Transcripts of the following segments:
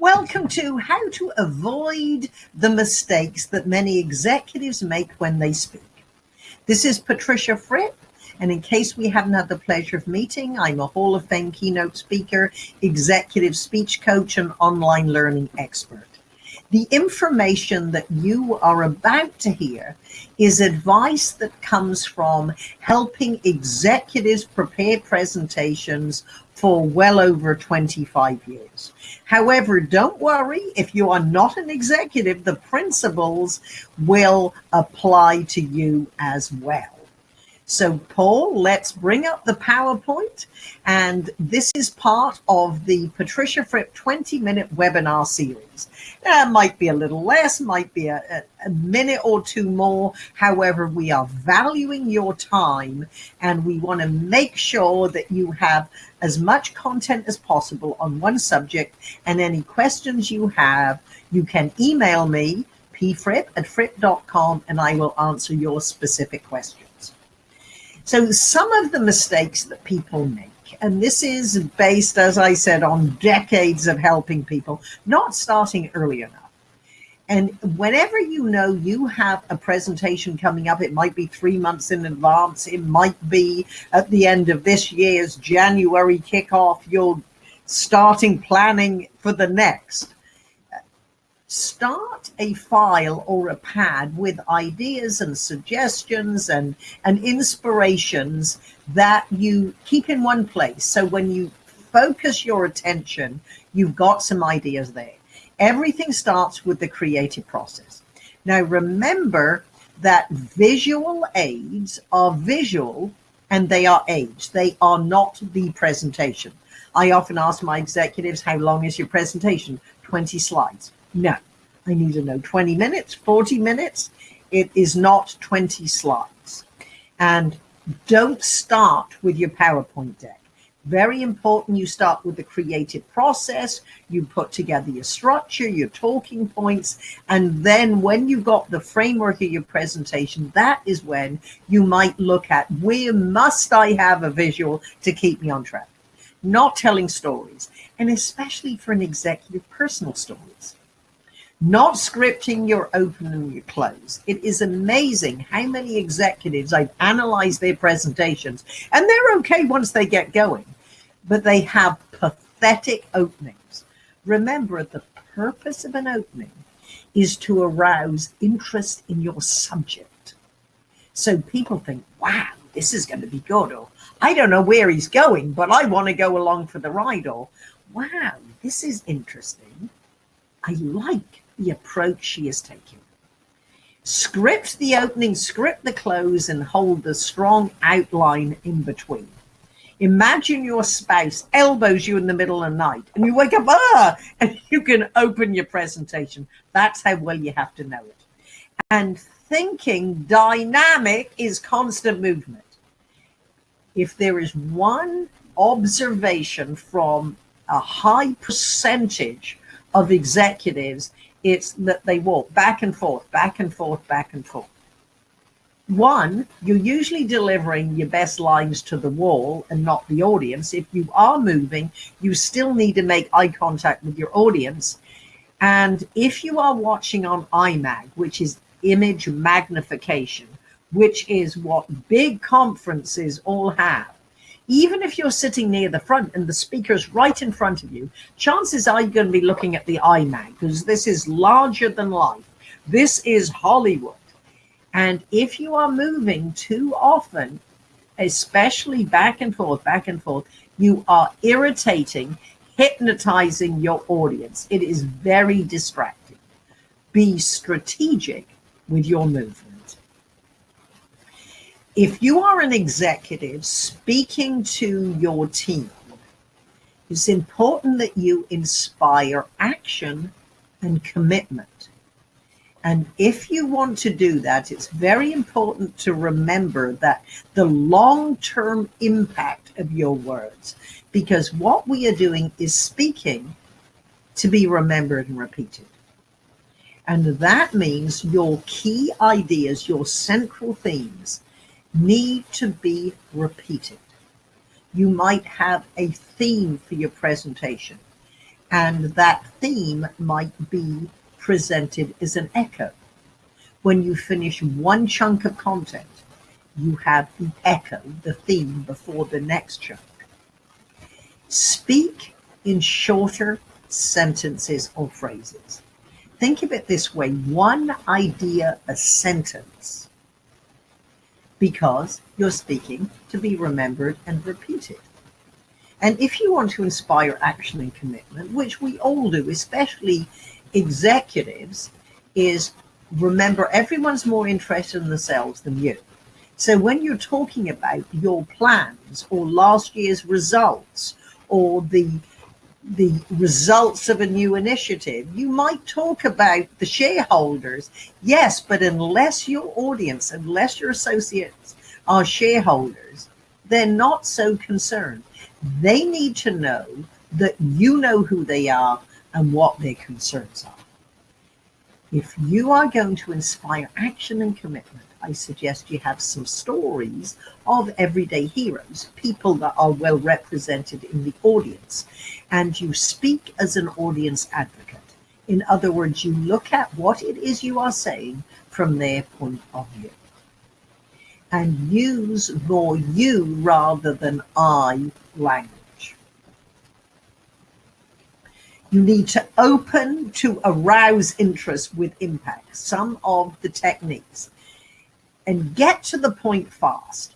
Welcome to How to Avoid the Mistakes That Many Executives Make When They Speak. This is Patricia Fripp, and in case we haven't had the pleasure of meeting, I'm a Hall of Fame keynote speaker, executive speech coach, and online learning expert. The information that you are about to hear is advice that comes from helping executives prepare presentations for well over 25 years. However, don't worry, if you are not an executive, the principles will apply to you as well. So Paul, let's bring up the PowerPoint. And this is part of the Patricia Fripp 20 minute webinar series. That might be a little less, might be a, a, minute or two more. However, we are valuing your time and we want to make sure that you have as much content as possible on one subject and any questions you have, you can email me pfripp at fripp.com and I will answer your specific questions. So some of the mistakes that people make, and this is based, as I said, on decades of helping people, not starting early enough. And whenever you know you have a presentation coming up, it might be three months in advance, it might be at the end of this year's January kickoff, you're starting planning for the next start a file or a pad with ideas and suggestions and, and inspirations that you keep in one place. So when you focus your attention, you've got some ideas there. Everything starts with the creative process. Now remember that visual aids are visual and they are aids. They are not the presentation. I often ask my executives, how long is your presentation? 20 slides. No, I need to know 20 minutes, 40 minutes. It is not 20 slides. And don't start with your PowerPoint deck. Very important you start with the creative process, you put together your structure, your talking points, and then when you've got the framework of your presentation, that is when you might look at where must I have a visual to keep me on track. Not telling stories, and especially for an executive personal stories not scripting your open and your close. It is amazing how many executives I've analyzed their presentations and they're okay once they get going, but they have pathetic openings. Remember, the purpose of an opening is to arouse interest in your subject. So people think, wow, this is going to be good. Or I don't know where he's going, but I want to go along for the ride. Or wow, this is interesting. I like the approach she is taking. Script the opening, script the close, and hold the strong outline in between. Imagine your spouse elbows you in the middle of the night and you wake up, ah, and you can open your presentation. That's how well you have to know it. And thinking dynamic is constant movement. If there is one observation from a high percentage of executives it's that they walk back and forth, back and forth, back and forth. One, you're usually delivering your best lines to the wall and not the audience. If you are moving, you still need to make eye contact with your audience. And if you are watching on IMAG, which is image magnification, which is what big conferences all have, even if you're sitting near the front and the speaker's right in front of you, chances are you're going to be looking at the IMAG because this is larger than life. This is Hollywood. And if you are moving too often, especially back and forth, back and forth, you are irritating, hypnotizing your audience. It is very distracting. Be strategic with your movement if you are an executive speaking to your team, it's important that you inspire action and commitment. And if you want to do that, it's very important to remember that the long-term impact of your words, because what we are doing is speaking to be remembered and repeated. And that means your key ideas, your central themes, need to be repeated. You might have a theme for your presentation. And that theme might be presented as an echo. When you finish one chunk of content, you have the echo, the theme before the next chunk. Speak in shorter sentences or phrases. Think of it this way one idea a sentence because you're speaking to be remembered and repeated. And if you want to inspire action and commitment, which we all do, especially executives, is remember everyone's more interested in themselves than you. So when you're talking about your plans or last year's results or the the results of a new initiative. You might talk about the shareholders, yes, but unless your audience, unless your associates are shareholders, they're not so concerned. They need to know that you know who they are and what their concerns are. If you are going to inspire action and commitment, I suggest you have some stories of everyday heroes, people that are well represented in the audience, and you speak as an audience advocate. In other words, you look at what it is you are saying from their point of view and use more you rather than I language. You need to open to arouse interest with impact. Some of the techniques and get to the point fast.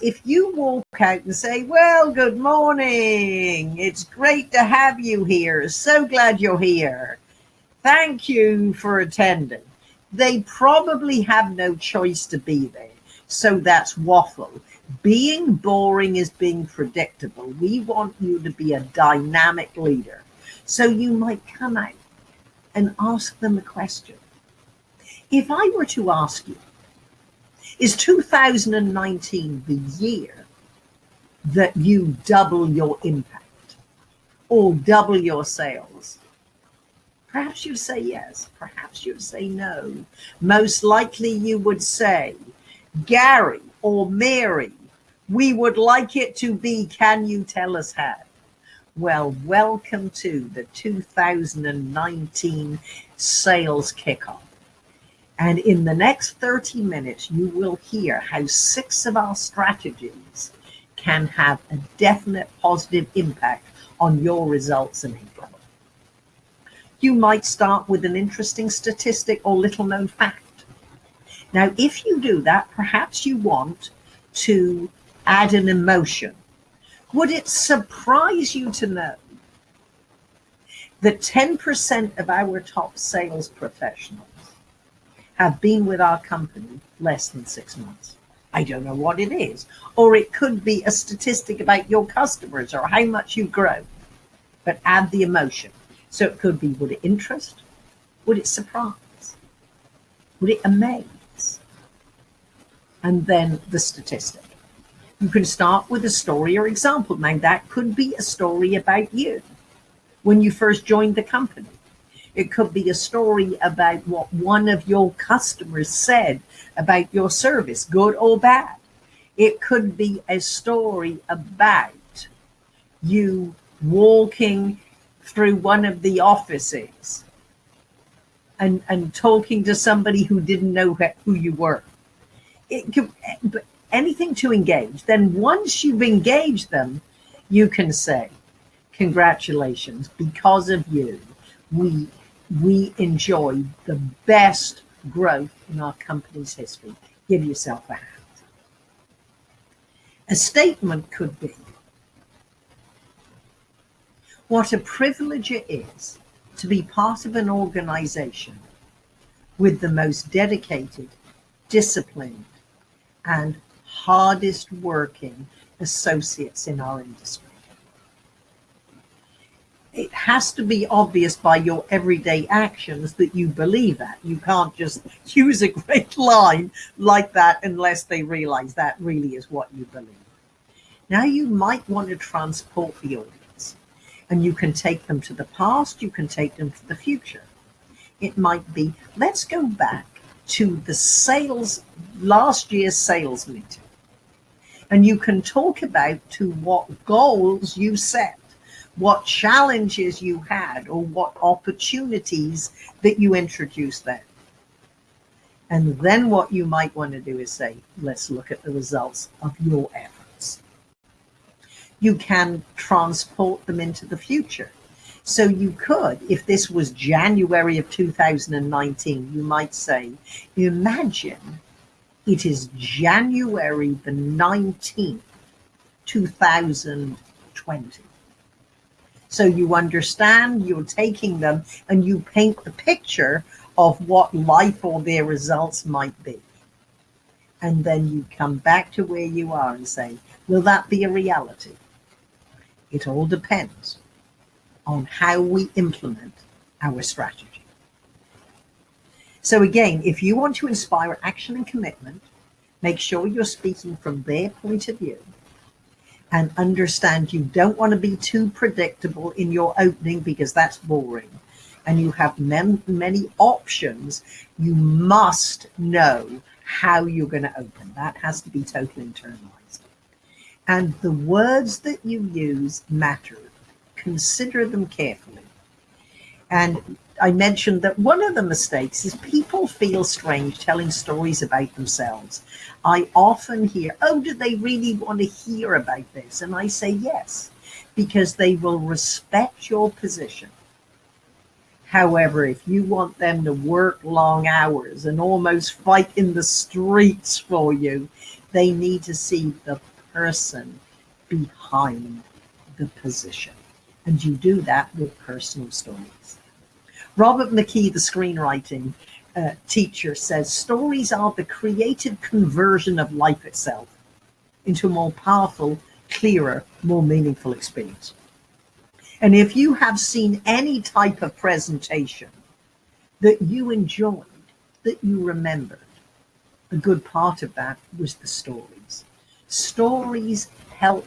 If you walk out and say, Well, good morning, it's great to have you here, so glad you're here, thank you for attending, they probably have no choice to be there. So that's waffle. Being boring is being predictable. We want you to be a dynamic leader. So you might come out and ask them a question. If I were to ask you, is 2019 the year that you double your impact or double your sales? Perhaps you'd say yes, perhaps you'd say no. Most likely you would say, Gary or Mary, we would like it to be, can you tell us how? Well, welcome to the 2019 sales kickoff. And in the next 30 minutes, you will hear how six of our strategies can have a definite positive impact on your results in April. You might start with an interesting statistic or little known fact. Now, if you do that, perhaps you want to add an emotion. Would it surprise you to know that 10% of our top sales professionals have been with our company less than six months. I don't know what it is. Or it could be a statistic about your customers or how much you grow. But add the emotion. So it could be would it interest? Would it surprise? Would it amaze? And then the statistic. You can start with a story or example. Now, that could be a story about you when you first joined the company. It could be a story about what one of your customers said about your service, good or bad. It could be a story about you walking through one of the offices and, and talking to somebody who didn't know who you were. It could, anything to engage. Then once you've engaged them, you can say, congratulations, because of you, we we enjoy the best growth in our company's history. Give yourself a hand. A statement could be, what a privilege it is to be part of an organization with the most dedicated, disciplined, and hardest working associates in our industry it has to be obvious by your everyday actions that you believe that. You can't just use a great line like that unless they realize that really is what you believe. Now you might want to transport the audience and you can take them to the past, you can take them to the future. It might be, let's go back to the sales, last year's sales meeting. And you can talk about to what goals you set what challenges you had or what opportunities that you introduced then. And then what you might want to do is say, let's look at the results of your efforts. You can transport them into the future. So you could, if this was January of 2019, you might say, imagine it is January the 19th, 2020. So you understand, you're taking them and you paint the picture of what life or their results might be. And then you come back to where you are and say, will that be a reality? It all depends on how we implement our strategy. So again, if you want to inspire action and commitment, make sure you're speaking from their point of view and understand you don't want to be too predictable in your opening because that's boring and you have many options, you must know how you're going to open. That has to be totally internalized. And the words that you use matter. Consider them carefully. And I mentioned that one of the mistakes is people feel strange telling stories about themselves. I often hear, oh, do they really want to hear about this? And I say yes, because they will respect your position However, if you want them to work long hours and almost fight in the streets for you, they need to see the person behind the position. And you do that with personal stories. Robert McKee, the screenwriting uh, teacher, says stories are the creative conversion of life itself into a more powerful, clearer, more meaningful experience. And if you have seen any type of presentation that you enjoyed, that you remembered, a good part of that was the stories. Stories help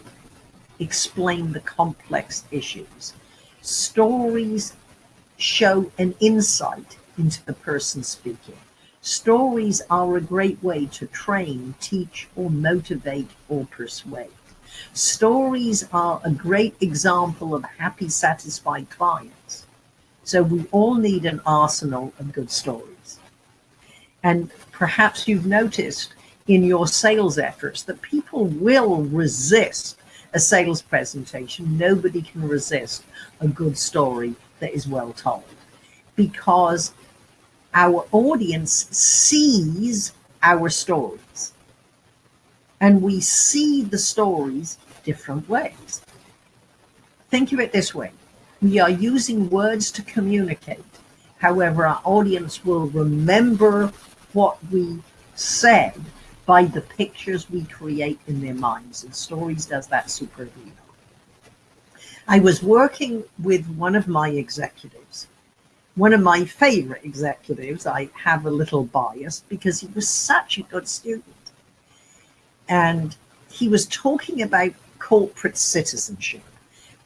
explain the complex issues. Stories show an insight into the person speaking. Stories are a great way to train, teach, or motivate or persuade. Stories are a great example of happy, satisfied clients. So we all need an arsenal of good stories. And perhaps you've noticed in your sales efforts that people will resist a sales presentation. Nobody can resist a good story that is well told because our audience sees our stories and we see the stories different ways. Think of it this way. We are using words to communicate. However, our audience will remember what we said by the pictures we create in their minds. And stories does that super superbly. I was working with one of my executives, one of my favorite executives. I have a little bias because he was such a good student and he was talking about corporate citizenship,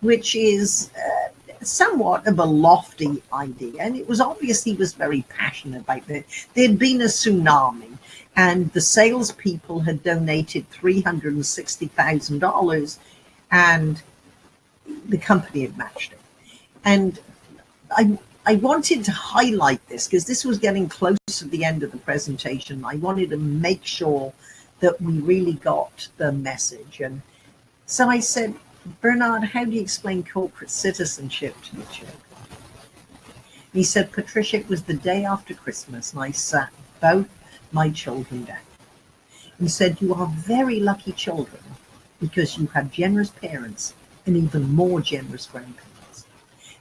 which is uh, somewhat of a lofty idea. And it was obvious he was very passionate about it. There'd been a tsunami, and the salespeople had donated $360,000, and the company had matched it. And I, I wanted to highlight this because this was getting close to the end of the presentation. I wanted to make sure that we really got the message. And so I said, Bernard, how do you explain corporate citizenship to the children? He said, Patricia, it was the day after Christmas and I sat both my children down. He said, you are very lucky children because you have generous parents and even more generous grandparents.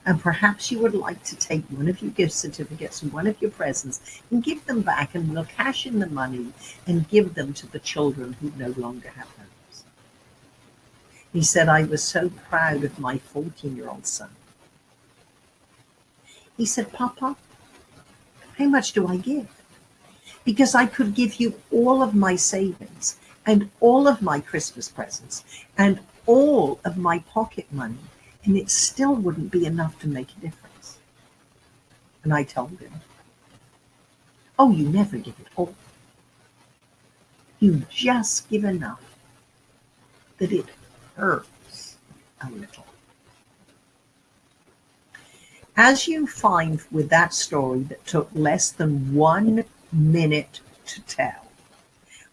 And perhaps you would like to take one of your gift certificates and one of your presents and give them back and we'll cash in the money and give them to the children who no longer have homes. He said, I was so proud of my 14 year old son. He said, Papa, how much do I give? Because I could give you all of my savings and all of my Christmas presents and all of my pocket money and it still wouldn't be enough to make a difference. And I told him, oh, you never give it all. You just give enough that it hurts a little. As you find with that story that took less than one minute to tell,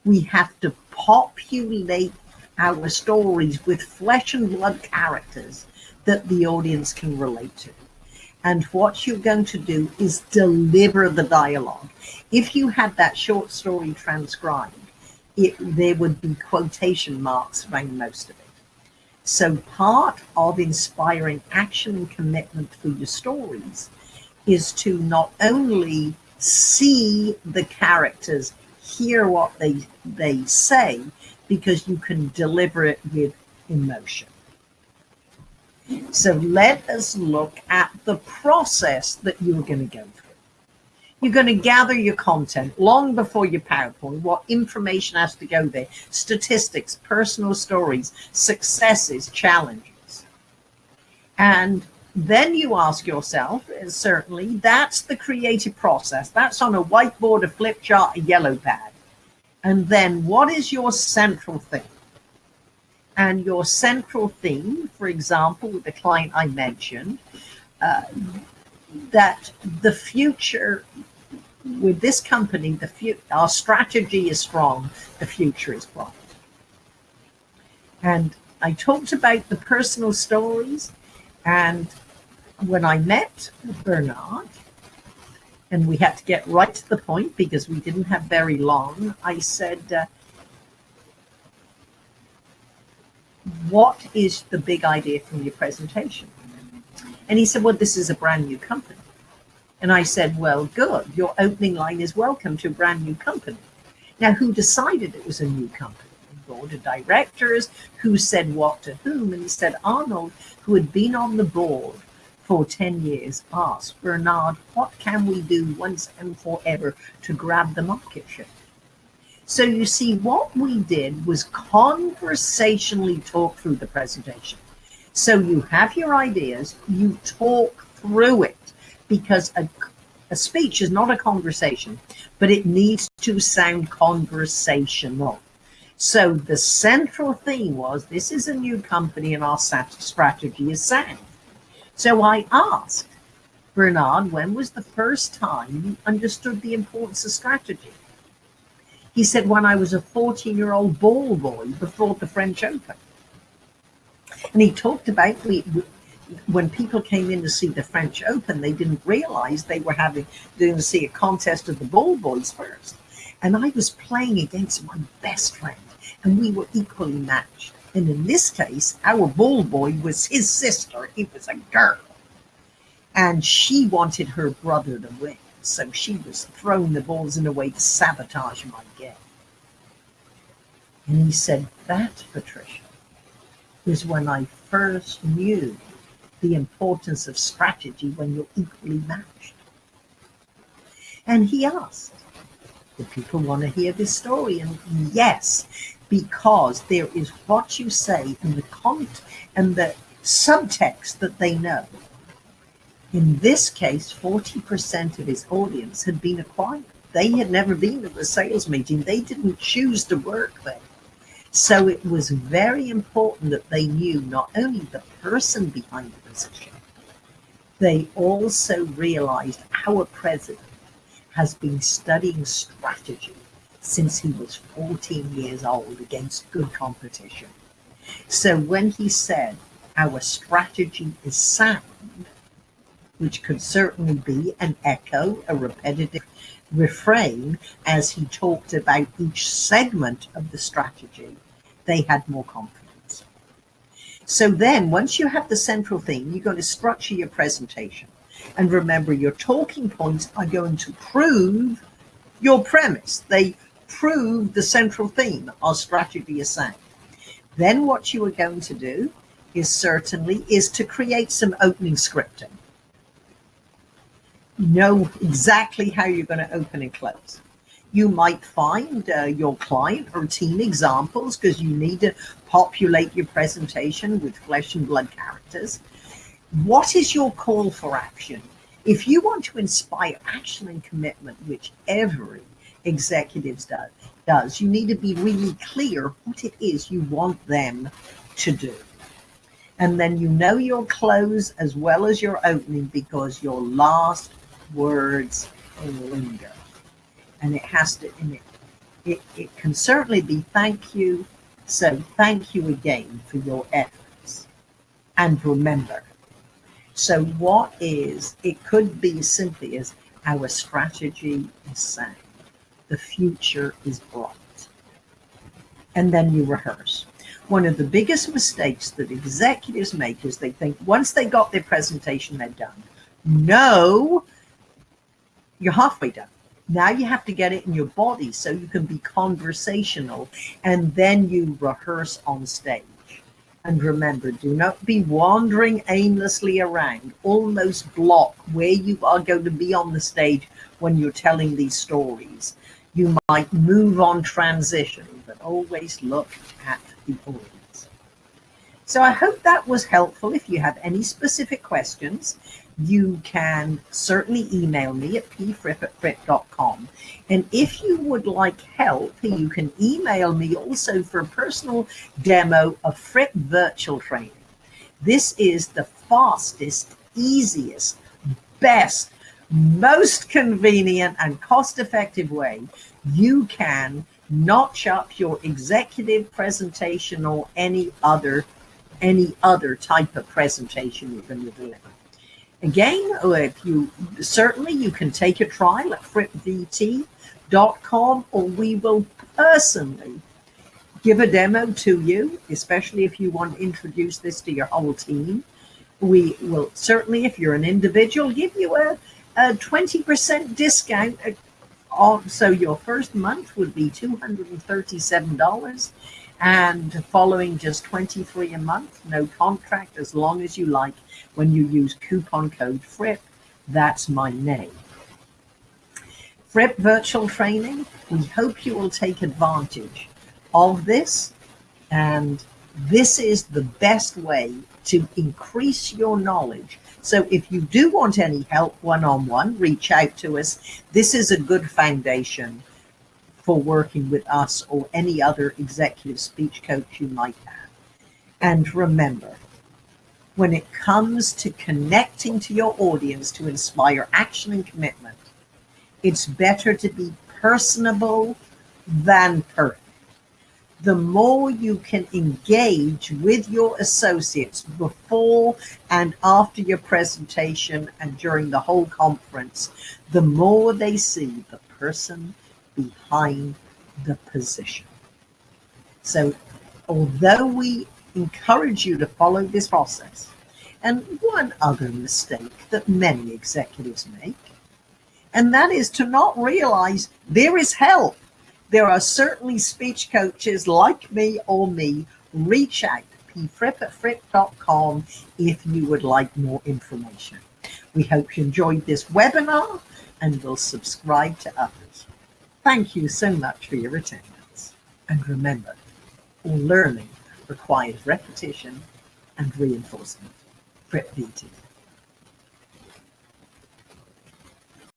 we have to populate our stories with flesh and blood characters that the audience can relate to. And what you're going to do is deliver the dialogue. If you had that short story transcribed, it, there would be quotation marks around most of it. So part of inspiring action and commitment through your stories is to not only see the characters, hear what they they say, because you can deliver it with emotion. So let us look at the process that you're going to go through. You're going to gather your content long before your PowerPoint, what information has to go there, statistics, personal stories, successes, challenges. And then you ask yourself, certainly, that's the creative process. That's on a whiteboard, a flip chart, a yellow pad. And then what is your central thing? And your central theme, for example, with the client I mentioned, uh, that the future with this company, the fu- our strategy is strong, the future is bright. And I talked about the personal stories, and when I met Bernard, and we had to get right to the point because we didn't have very long, I said, uh, What is the big idea from your presentation? And he said, Well, this is a brand new company. And I said, well, good. Your opening line is welcome to a brand new company. Now, who decided it was a new company? Board of directors, who said what to whom? And he said, Arnold, who had been on the board for 10 years, asked Bernard, what can we do once and forever to grab the market share? So you see, what we did was conversationally talk through the presentation. So you have your ideas, you talk through it because a, a speech is not a conversation, but it needs to sound conversational. So the central theme was this is a new company and our strategy is sound. So I asked Bernard, when was the first time you understood the importance of strategy? He said, when I was a 14 year old ball boy before the French Open. And he talked about we, when people came in to see the French Open, they didn't realize they were having going to see a contest of the ball boys first. And I was playing against my best friend, and we were equally matched. And in this case, our ball boy was his sister. He was a girl. And she wanted her brother to win. So she was throwing the balls in a way to sabotage my game. And he said, That, Patricia, is when I first knew the importance of strategy when you're equally matched. And he asked, Do people want to hear this story? And yes, because there is what you say and the content and the subtext that they know. In this case, 40% of his audience had been acquired. They had never been at the sales meeting. They didn't choose to work there. So it was very important that they knew not only the person behind the position, they also realized our president has been studying strategy since he was 14 years old against good competition. So when he said our strategy is sound, which could certainly be an echo, a repetitive refrain as he talked about each segment of the strategy, they had more confidence. So then once you have the central theme, you're going to structure your presentation. And remember, your talking points are going to prove your premise. They prove the central theme our strategy is saying. Then what you are going to do is certainly is to create some opening scripting know exactly how you're going to open and close. You might find uh, your client or team examples because you need to populate your presentation with flesh and blood characters. What is your call for action? If you want to inspire action and commitment, which every executive does, does, you need to be really clear what it is you want them to do. And then you know your close as well as your opening because your last words linger. And it has to, and it, it, it can certainly be thank you. So thank you again for your efforts. And remember, so what is, it could be simply as our strategy is sound. The future is bright. And then you rehearse. One of the biggest mistakes that executives make is they think once they got their presentation, they're done. No, you're halfway done. Now you have to get it in your body so you can be conversational and then you rehearse on stage. And remember, do not be wandering aimlessly around, almost block where you are going to be on the stage when you're telling these stories. You might move on transition, but always look at the audience. So I hope that was helpful. If you have any specific questions, you can certainly email me at pfripp at fripp.com. And if you would like help, you can email me also for a personal demo of Fripp virtual training. This is the fastest, easiest, best, most convenient and cost-effective way you can notch up your executive presentation or any other any other type of presentation you're going to deliver. Again, if you certainly you can take a trial at frippvt.com or we will personally give a demo to you, especially if you want to introduce this to your whole team. We will certainly, if you're an individual, give you a, a 20% discount. Oh, so your first month would be $237 and following just 23 a month, no contract as long as you like when you use coupon code FRIPP, that's my name. Fripp Virtual Training, we hope you will take advantage of this and this is the best way to increase your knowledge. So if you do want any help one-on-one, -on -one, reach out to us. This is a good foundation for working with us or any other executive speech coach you might have. And remember, when it comes to connecting to your audience to inspire action and commitment, it's better to be personable than perfect. The more you can engage with your associates before and after your presentation and during the whole conference, the more they see the person behind the position. So although we encourage you to follow this process, and one other mistake that many executives make, and that is to not realize there is help. There are certainly speech coaches like me or me. Reach out, pfripp at fripp.com if you would like more information. We hope you enjoyed this webinar and will subscribe to others. Thank you so much for your attendance. And remember, all learning requires repetition and reinforcement. Fripp VT.